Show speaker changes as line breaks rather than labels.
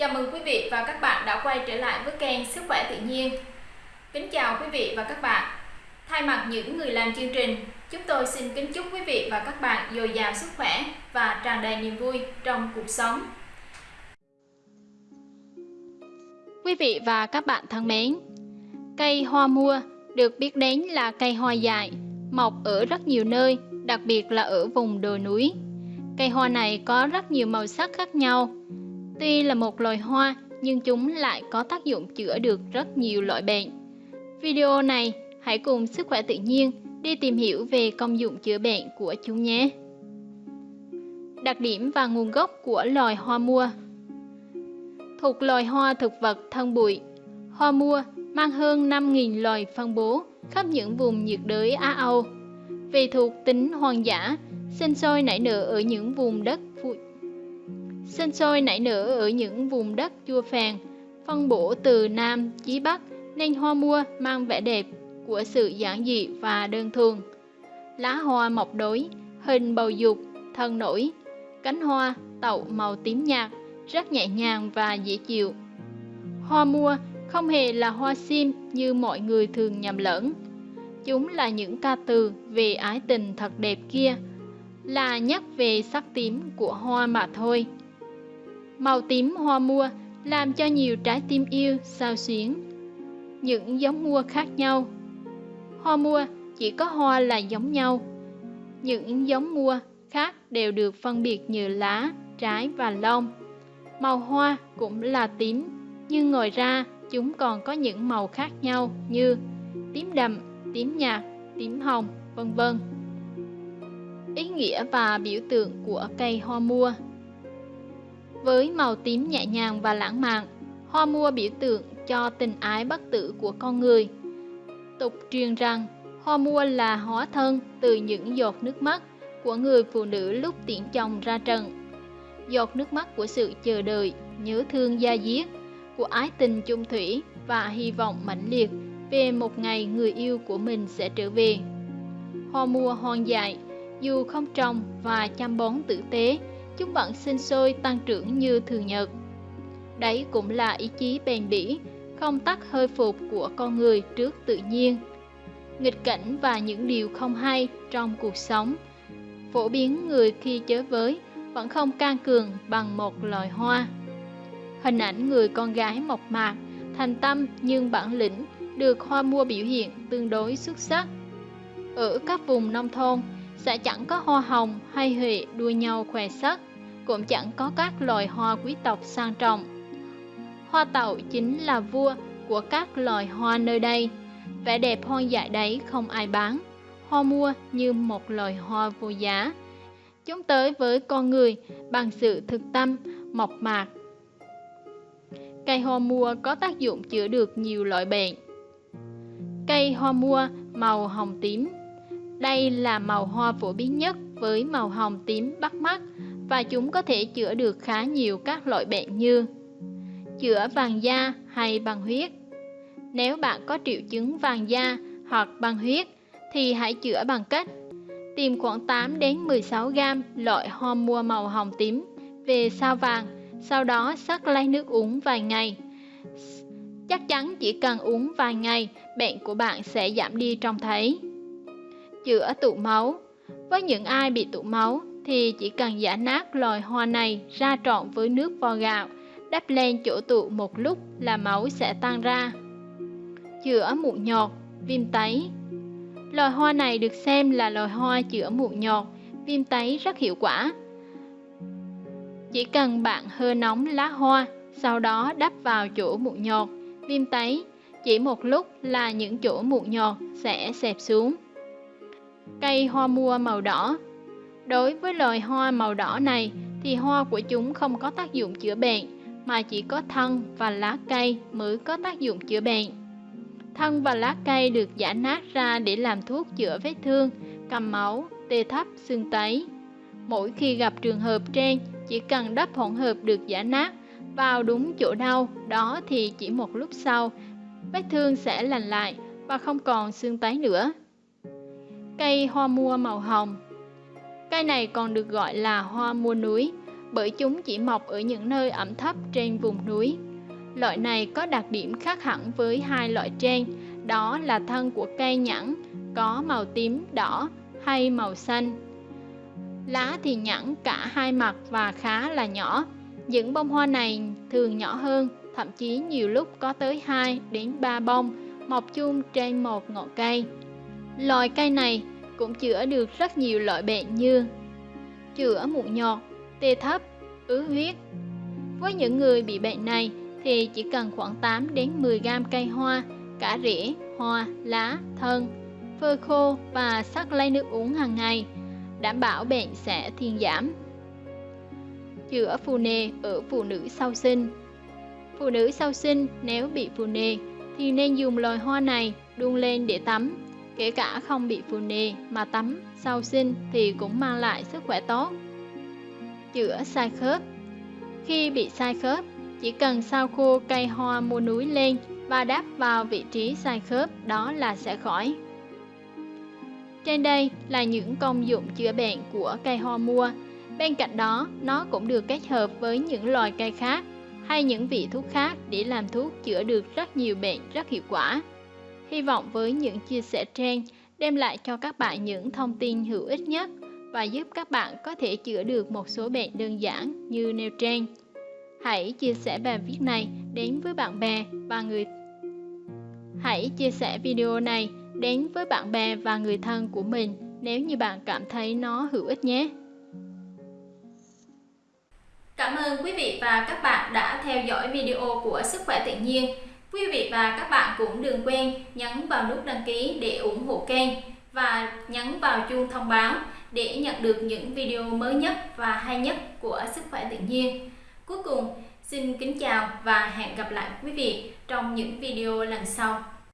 Chào mừng quý vị và các bạn đã quay trở lại với kênh Sức khỏe tự nhiên. Kính chào quý vị và các bạn. Thay mặt những người làm chương trình, chúng tôi xin kính chúc quý vị và các bạn dồi dào sức khỏe và tràn đầy niềm vui trong cuộc sống.
Quý vị và các bạn thân mến, cây hoa mua được biết đến là cây hoa dại, mọc ở rất nhiều nơi, đặc biệt là ở vùng đồi núi. Cây hoa này có rất nhiều màu sắc khác nhau. Tuy là một loài hoa, nhưng chúng lại có tác dụng chữa được rất nhiều loại bệnh. Video này, hãy cùng Sức khỏe tự nhiên đi tìm hiểu về công dụng chữa bệnh của chúng nhé. Đặc điểm và nguồn gốc của loài hoa mua Thuộc loài hoa thực vật thân bụi, hoa mua mang hơn 5.000 loài phân bố khắp những vùng nhiệt đới Á Âu. Vì thuộc tính hoang dã, sinh sôi nảy nở ở những vùng đất. Sinh sôi nảy nở ở những vùng đất chua phèn, phân bổ từ Nam chí Bắc nên hoa mua mang vẻ đẹp của sự giản dị và đơn thuần. Lá hoa mọc đối, hình bầu dục, thân nổi, cánh hoa tậu màu tím nhạt, rất nhẹ nhàng và dễ chịu. Hoa mua không hề là hoa sim như mọi người thường nhầm lẫn. Chúng là những ca từ về ái tình thật đẹp kia, là nhắc về sắc tím của hoa mà thôi. Màu tím hoa mua làm cho nhiều trái tim yêu sao xuyến. Những giống mua khác nhau. Hoa mua chỉ có hoa là giống nhau. Những giống mua khác đều được phân biệt như lá, trái và lông. Màu hoa cũng là tím, nhưng ngoài ra chúng còn có những màu khác nhau như tím đậm, tím nhạt, tím hồng, vân vân. Ý nghĩa và biểu tượng của cây hoa mua với màu tím nhẹ nhàng và lãng mạn, hoa mua biểu tượng cho tình ái bất tử của con người. Tục truyền rằng hoa mua là hóa thân từ những giọt nước mắt của người phụ nữ lúc tiễn chồng ra trận. Giọt nước mắt của sự chờ đợi, nhớ thương gia diết, của ái tình chung thủy và hy vọng mãnh liệt về một ngày người yêu của mình sẽ trở về. Hoa mua hoang dại, dù không trồng và chăm bón tử tế, chúng vẫn sinh sôi tăng trưởng như thường nhật. Đấy cũng là ý chí bền bỉ, không tắt hơi phục của con người trước tự nhiên. Nghịch cảnh và những điều không hay trong cuộc sống, phổ biến người khi chơi với vẫn không can cường bằng một loài hoa. Hình ảnh người con gái mộc mạc, thành tâm nhưng bản lĩnh được hoa mua biểu hiện tương đối xuất sắc. Ở các vùng nông thôn, sẽ chẳng có hoa hồng hay huệ đua nhau khoe sắc, cũng chẳng có các loài hoa quý tộc sang trọng. Hoa tậu chính là vua của các loài hoa nơi đây. Vẻ đẹp hoang dại đấy không ai bán. Hoa mua như một loài hoa vô giá. Chúng tới với con người bằng sự thực tâm, mộc mạc, Cây hoa mua có tác dụng chữa được nhiều loại bệnh. Cây hoa mua màu hồng tím Đây là màu hoa phổ biến nhất với màu hồng tím bắt mắt và chúng có thể chữa được khá nhiều các loại bệnh như chữa vàng da hay bằng huyết. Nếu bạn có triệu chứng vàng da hoặc bằng huyết thì hãy chữa bằng cách tìm khoảng 8 đến 16 g loại hoa mua màu hồng tím về sao vàng sau đó sắc lấy nước uống vài ngày. Chắc chắn chỉ cần uống vài ngày, bệnh của bạn sẽ giảm đi trông thấy. Chữa tụ máu Với những ai bị tụ máu thì chỉ cần giả nát loài hoa này ra trộn với nước vo gạo, đắp lên chỗ tụ một lúc là máu sẽ tan ra. Chữa mụn nhọt, viêm tấy Loài hoa này được xem là loài hoa chữa mụn nhọt, viêm tấy rất hiệu quả. Chỉ cần bạn hơ nóng lá hoa, sau đó đắp vào chỗ mụn nhọt, viêm tấy, chỉ một lúc là những chỗ mụn nhọt sẽ xẹp xuống. Cây hoa mua màu đỏ Đối với loài hoa màu đỏ này thì hoa của chúng không có tác dụng chữa bệnh, mà chỉ có thân và lá cây mới có tác dụng chữa bệnh. Thân và lá cây được giả nát ra để làm thuốc chữa vết thương, cầm máu, tê thấp, xương tấy. Mỗi khi gặp trường hợp trên chỉ cần đắp hỗn hợp được giả nát vào đúng chỗ đau đó thì chỉ một lúc sau vết thương sẽ lành lại và không còn xương tấy nữa. Cây hoa mua màu hồng Cây này còn được gọi là hoa mua núi bởi chúng chỉ mọc ở những nơi ẩm thấp trên vùng núi. Loại này có đặc điểm khác hẳn với hai loại trên, đó là thân của cây nhẵn có màu tím đỏ hay màu xanh. Lá thì nhẵn cả hai mặt và khá là nhỏ. Những bông hoa này thường nhỏ hơn, thậm chí nhiều lúc có tới 2 đến 3 bông, mọc chung trên một ngọn cây. Loài cây này cũng chữa được rất nhiều loại bệnh như chữa mụn nhọt, tê thấp, ứ huyết. Với những người bị bệnh này thì chỉ cần khoảng 8 đến 10 gam cây hoa, cả rễ, hoa, lá, thân, phơi khô và sắc lấy nước uống hàng ngày, đảm bảo bệnh sẽ thiên giảm. Chữa phù nề ở phụ nữ sau sinh Phụ nữ sau sinh nếu bị phù nề thì nên dùng loài hoa này đun lên để tắm. Kể cả không bị phù nề mà tắm sau sinh thì cũng mang lại sức khỏe tốt. Chữa sai khớp Khi bị sai khớp, chỉ cần sao khô cây hoa mua núi lên và đắp vào vị trí sai khớp đó là sẽ khỏi. Trên đây là những công dụng chữa bệnh của cây hoa mua. Bên cạnh đó, nó cũng được kết hợp với những loài cây khác hay những vị thuốc khác để làm thuốc chữa được rất nhiều bệnh rất hiệu quả. Hy vọng với những chia sẻ trên, đem lại cho các bạn những thông tin hữu ích nhất và giúp các bạn có thể chữa được một số bệnh đơn giản như nêu trên. Hãy chia sẻ bài viết này đến với bạn bè và người Hãy chia sẻ video này đến với bạn bè và người thân của mình nếu như bạn cảm thấy nó hữu ích nhé.
Cảm ơn quý vị và các bạn đã theo dõi video của Sức khỏe tự nhiên. Quý vị và các bạn cũng đừng quên nhấn vào nút đăng ký để ủng hộ kênh và nhấn vào chuông thông báo để nhận được những video mới nhất và hay nhất của Sức khỏe tự nhiên. Cuối cùng, xin kính chào và hẹn gặp lại quý vị trong những video lần sau.